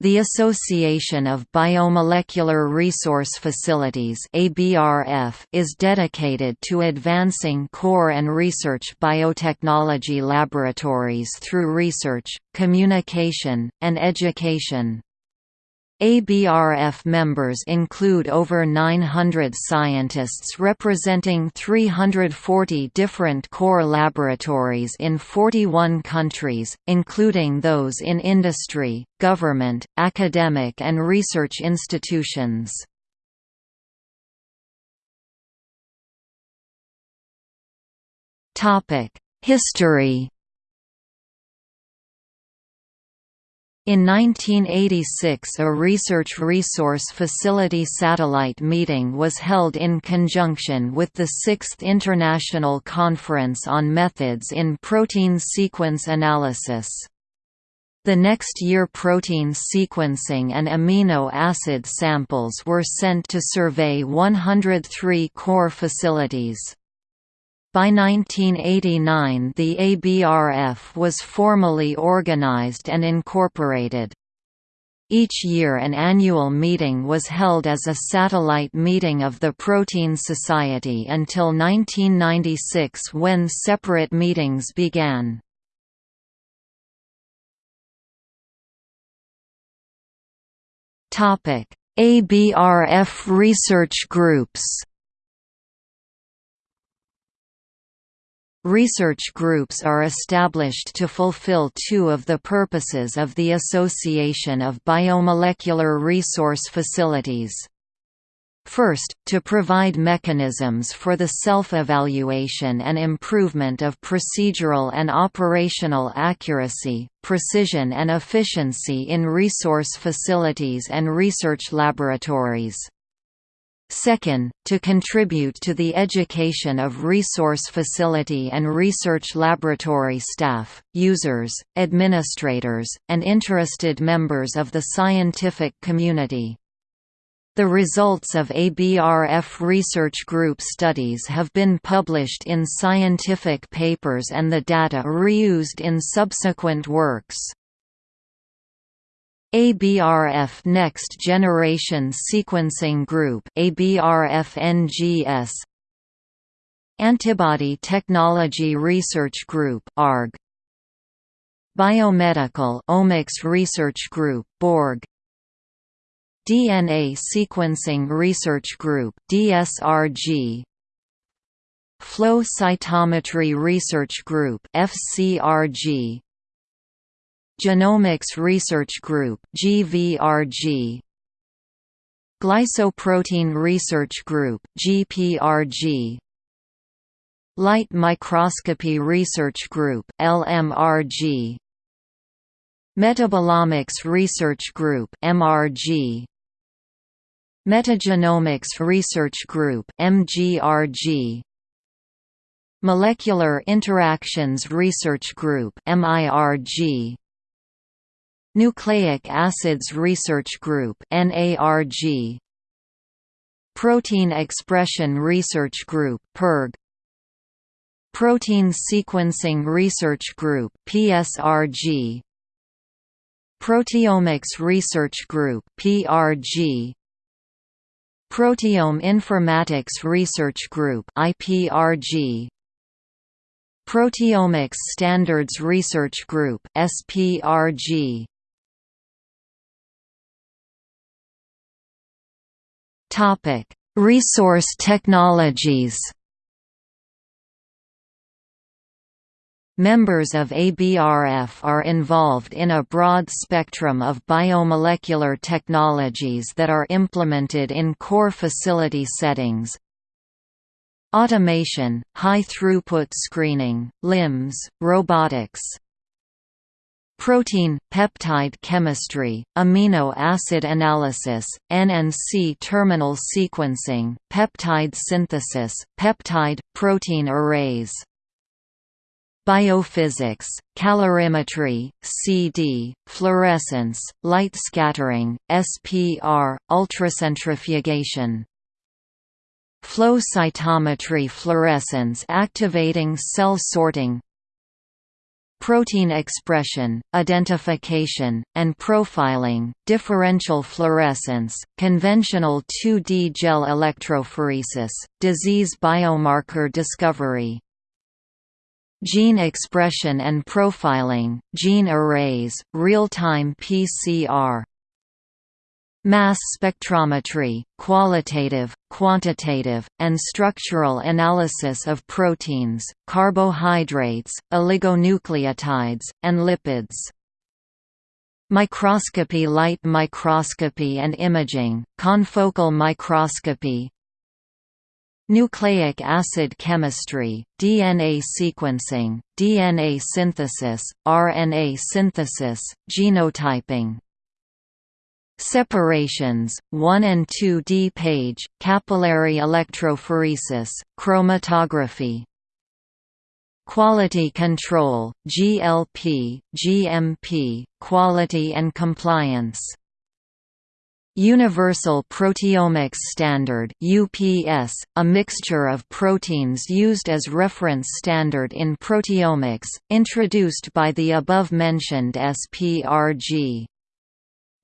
The Association of Biomolecular Resource Facilities is dedicated to advancing core and research biotechnology laboratories through research, communication, and education. ABRF members include over 900 scientists representing 340 different core laboratories in 41 countries, including those in industry, government, academic and research institutions. History In 1986 a Research Resource Facility satellite meeting was held in conjunction with the Sixth International Conference on Methods in Protein Sequence Analysis. The next year protein sequencing and amino acid samples were sent to survey 103 core facilities. By 1989 the ABRF was formally organized and incorporated. Each year an annual meeting was held as a satellite meeting of the Protein Society until 1996 when separate meetings began. ABRF research groups Research groups are established to fulfill two of the purposes of the Association of Biomolecular Resource Facilities. First, to provide mechanisms for the self-evaluation and improvement of procedural and operational accuracy, precision and efficiency in resource facilities and research laboratories. Second, to contribute to the education of resource facility and research laboratory staff, users, administrators, and interested members of the scientific community. The results of ABRF research group studies have been published in scientific papers and the data reused in subsequent works. ABRF Next Generation Sequencing Group ABRF-NGS Antibody Technology Research Group ARG Biomedical Omics Research Group BORG. DNA Sequencing Research Group DSRG Flow Cytometry Research Group FCRG Genomics Research Group GVRG Glycoprotein Research Group GPRG Light Microscopy Research Group LMRG Metabolomics Research Group MRG Metagenomics Research Group MGRG Molecular Interactions Research Group MIRG Nucleic Acids Research Group NARG Protein Expression Research Group PERG Protein Sequencing Research Group PSRG Proteomics Research Group PRG Proteome Informatics Research Group IPRG Proteomics Standards Research Group SPRG Topic: Resource technologies. Members of ABRF are involved in a broad spectrum of biomolecular technologies that are implemented in core facility settings. Automation, high-throughput screening, LIMS, robotics, protein, peptide chemistry, amino acid analysis, NNC terminal sequencing, peptide synthesis, peptide, protein arrays. Biophysics, calorimetry, CD, fluorescence, light scattering, SPR, ultracentrifugation. Flow cytometry fluorescence activating cell sorting protein expression, identification, and profiling, differential fluorescence, conventional 2D gel electrophoresis, disease biomarker discovery, Gene expression and profiling, gene arrays, real-time PCR Mass spectrometry, qualitative, quantitative, and structural analysis of proteins, carbohydrates, oligonucleotides, and lipids. Microscopy Light microscopy and imaging, confocal microscopy, Nucleic acid chemistry, DNA sequencing, DNA synthesis, RNA synthesis, genotyping Separations, 1 and 2D page, capillary electrophoresis, chromatography Quality control, GLP, GMP, quality and compliance Universal Proteomics Standard UPS, a mixture of proteins used as reference standard in proteomics, introduced by the above-mentioned SPRG.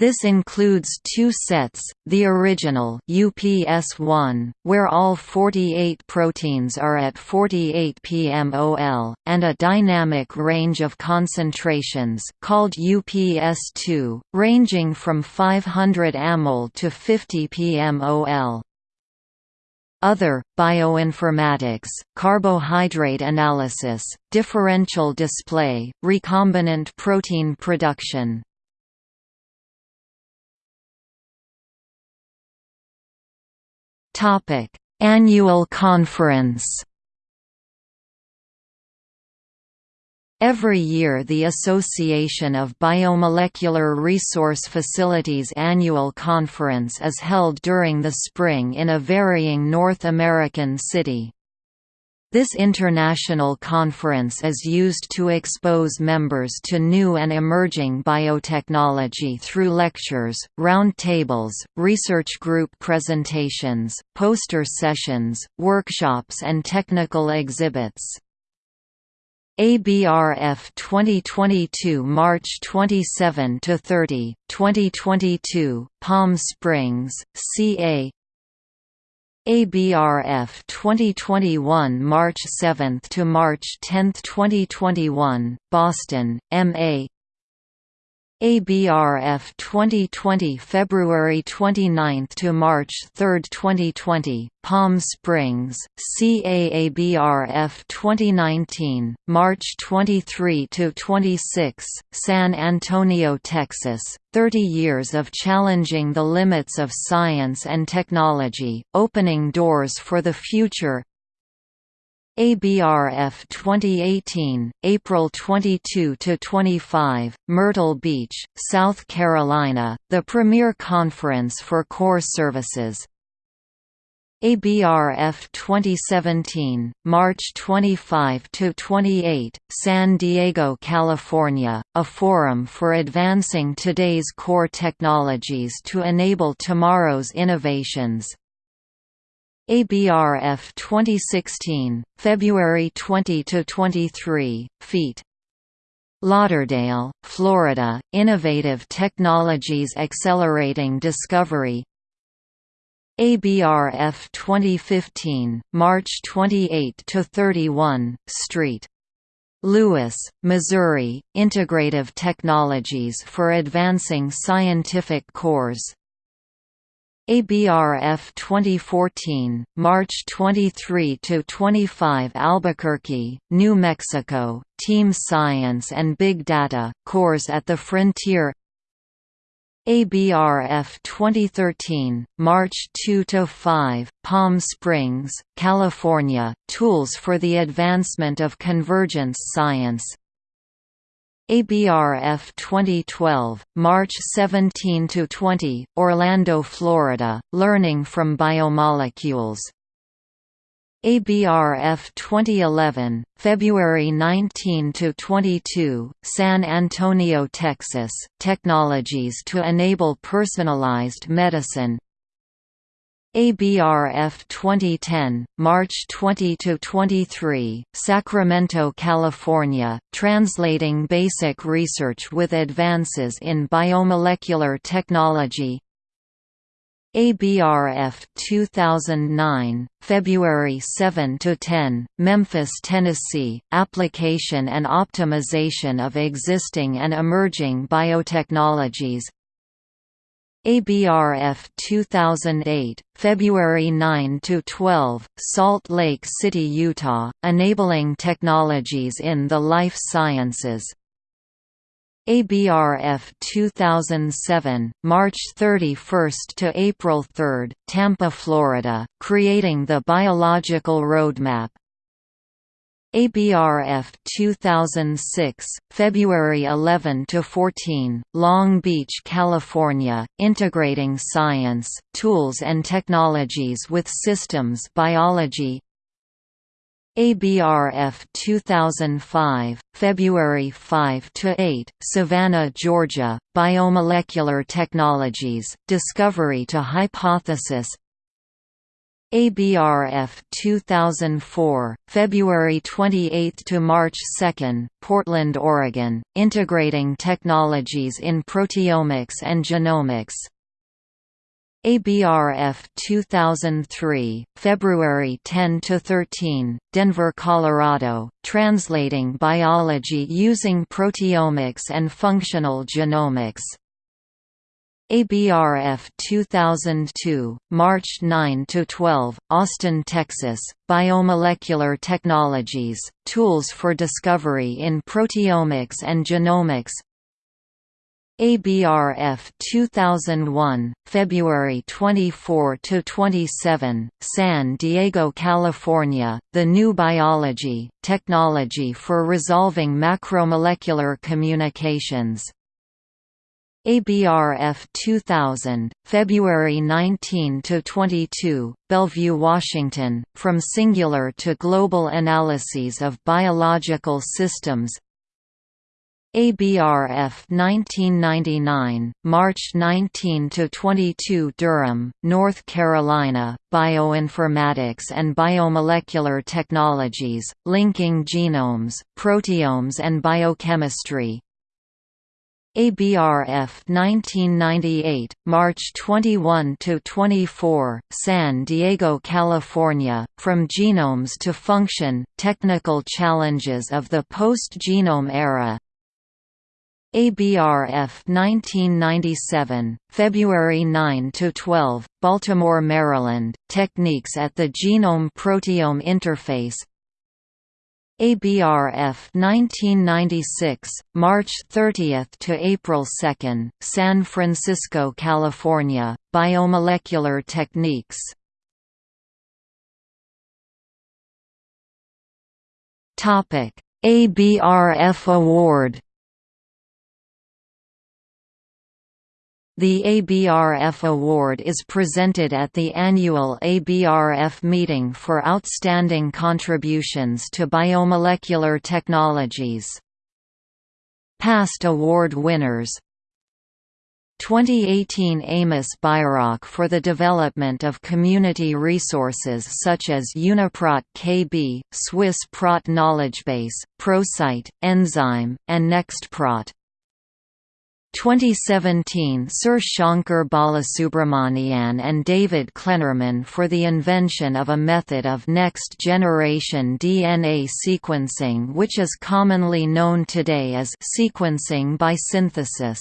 This includes two sets, the original UPS-1, where all 48 proteins are at 48 pmol, and a dynamic range of concentrations called UPS-2, ranging from 500 amol to 50 pmol. Other, bioinformatics, carbohydrate analysis, differential display, recombinant protein production, Topic: Annual Conference. Every year the Association of Biomolecular Resource Facilities annual conference is held during the spring in a varying North American city. This international conference is used to expose members to new and emerging biotechnology through lectures, roundtables, research group presentations, poster sessions, workshops and technical exhibits. ABRF 2022 March 27 to 30, 2022, Palm Springs, CA ABRF 2021 March 7 to March 10, 2021, Boston, MA ABRF 2020 February 29 to March 3, 2020, Palm Springs, CAABRF 2019, March 23 to 26, San Antonio, Texas. 30 years of challenging the limits of science and technology, opening doors for the future. ABRF 2018, April 22 to 25, Myrtle Beach, South Carolina, the premier conference for core services. ABRF 2017, March 25 to 28, San Diego, California, a forum for advancing today's core technologies to enable tomorrow's innovations. ABRF 2016, February 20 to 23, feet. Lauderdale, Florida, Innovative Technologies Accelerating Discovery ABRF 2015, March 28 to 31, St. Louis, Missouri, Integrative Technologies for Advancing Scientific Cores ABRF 2014, March 23 to 25 Albuquerque, New Mexico, Team Science and Big Data, Cores at the Frontier ABRF 2013, March 2 to 5, Palm Springs, California, Tools for the Advancement of Convergence Science ABRF 2012, March 17 to 20, Orlando, Florida, Learning from Biomolecules. ABRF 2011, February 19 to 22, San Antonio, Texas, Technologies to enable personalized medicine. ABRF 2010, March 20–23, Sacramento, California, translating basic research with advances in biomolecular technology. ABRF 2009, February 7–10, Memphis, Tennessee, Application and Optimization of Existing and Emerging Biotechnologies ABRF 2008, February 9 to 12, Salt Lake City, Utah, enabling technologies in the life sciences. ABRF 2007, March 31 to April 3, Tampa, Florida, creating the biological roadmap. ABRF 2006, February 11 to 14, Long Beach, California, integrating science, tools and technologies with systems biology. ABRF 2005, February 5 to 8, Savannah, Georgia, Biomolecular Technologies, Discovery to Hypothesis ABRF 2004, February 28 to March 2, Portland, Oregon, integrating technologies in proteomics and genomics. ABRF 2003, February 10 to 13, Denver, Colorado, translating biology using proteomics and functional genomics. ABRF 2002, March 9 to 12, Austin, Texas. Biomolecular Technologies: Tools for Discovery in Proteomics and Genomics. ABRF 2001, February 24 to 27, San Diego, California. The New Biology: Technology for Resolving Macromolecular Communications. ABRF 2000, February 19 to 22, Bellevue, Washington, From Singular to Global Analyses of Biological Systems. ABRF 1999, March 19 to 22, Durham, North Carolina, Bioinformatics and Biomolecular Technologies, linking genomes, proteomes and biochemistry. ABRF 1998, March 21 to 24, San Diego, California, From Genomes to Function: Technical Challenges of the Post-Genome Era. ABRF 1997, February 9 to 12, Baltimore, Maryland, Techniques at the Genome-Proteome Interface, ABRF 1996, March 30 to April 2, San Francisco, California, Biomolecular Techniques. Topic: ABRF Award The ABRF Award is presented at the annual ABRF meeting for outstanding contributions to biomolecular technologies. Past award winners 2018 Amos Bairoch for the development of community resources such as Uniprot KB, Swiss Prot KnowledgeBase, PROSITE, Enzyme, and NextProt 2017 Sir Shankar Balasubramanian and David Klenerman for the invention of a method of next-generation DNA sequencing which is commonly known today as sequencing by synthesis.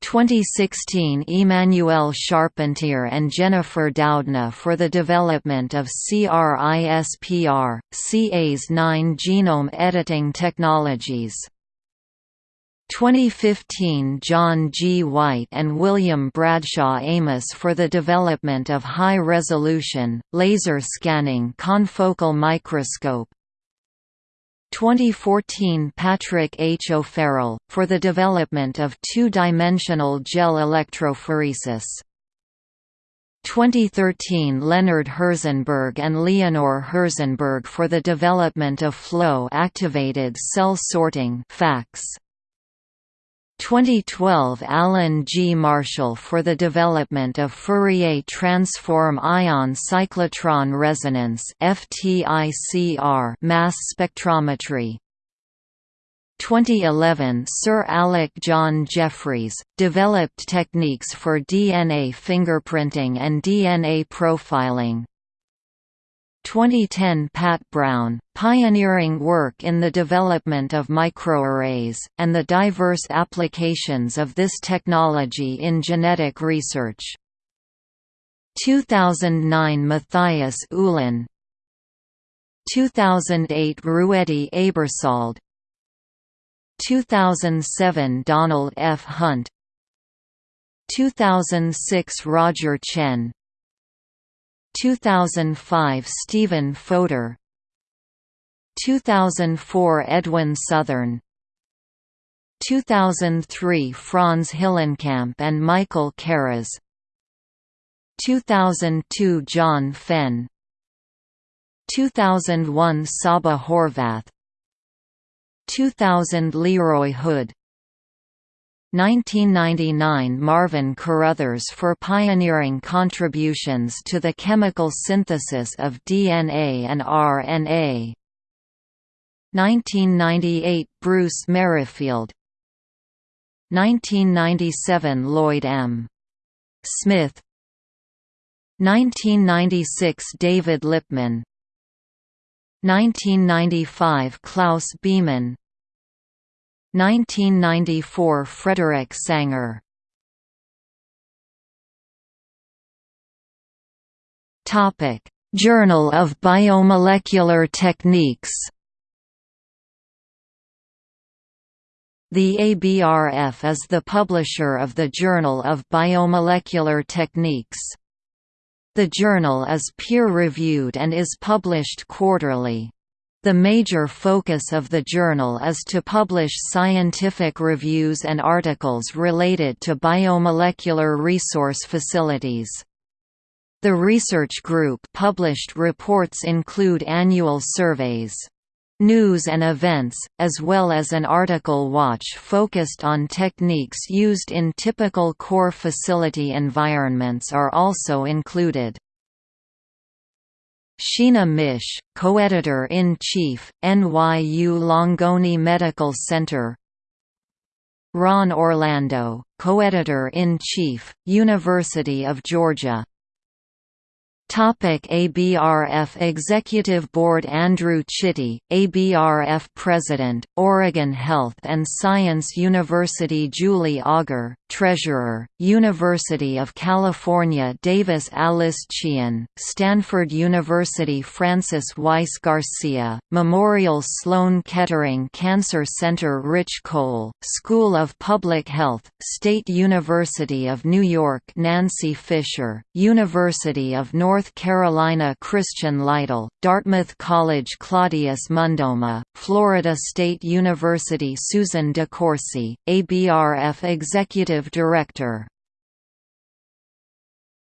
2016 Emmanuelle Charpentier and Jennifer Doudna for the development of CRISPR, Cas9 genome editing technologies 2015 John G. White and William Bradshaw Amos for the development of high-resolution, laser scanning confocal microscope 2014 Patrick H. O'Farrell, for the development of two-dimensional gel electrophoresis 2013 Leonard Herzenberg and Leonore Herzenberg for the development of flow-activated cell sorting FACS. 2012 Alan G. Marshall for the development of Fourier transform ion cyclotron resonance mass spectrometry 2011 Sir Alec John Jeffreys, developed techniques for DNA fingerprinting and DNA profiling 2010 Pat Brown, pioneering work in the development of microarrays, and the diverse applications of this technology in genetic research. 2009 Mathias Uhlén 2008 Ruedi Aebersold 2007 Donald F. Hunt 2006 Roger Tsien 2005 Stephen Fodor. 2004 Edwin Southern. 2003 Franz Hillenkamp and Michael Karas 2002 John Fenn. 2001 Csaba Horvath. 2000 Leroy Hood 1999 Marvin Caruthers for pioneering contributions to the chemical synthesis of DNA and RNA. 1998 Bruce Merrifield 1997 Lloyd M. Smith 1996 David Lipman 1995 Klaus Biemann 1994 Frederick Sanger Topic: Journal of Biomolecular Techniques. The ABRF is the publisher of the Journal of Biomolecular Techniques. The journal is peer-reviewed and is published quarterly. The major focus of the journal is to publish scientific reviews and articles related to biomolecular resource facilities. The research group published reports include annual surveys, news and events, as well as an article watch focused on techniques used in typical core facility environments are also included. Sheenah Mische, co-editor-in-chief, NYU Langone Medical Center. Ron Orlando, co-editor-in-chief, University of Georgia Topic ABRF Executive Board Andrew Chitty, ABRF President, Oregon Health and Science University Julie Auger, Treasurer, University of California Davis Alice Chian, Stanford University Frances Weis Garcia, Memorial Sloan Kettering Cancer Center Rich Cole, School of Public Health, State University of New York Nancy Fisher, University of North North Carolina Christian Lytle, Dartmouth College Claudius Mundoma, Florida State University Susan DeCourcy, ABRF Executive Director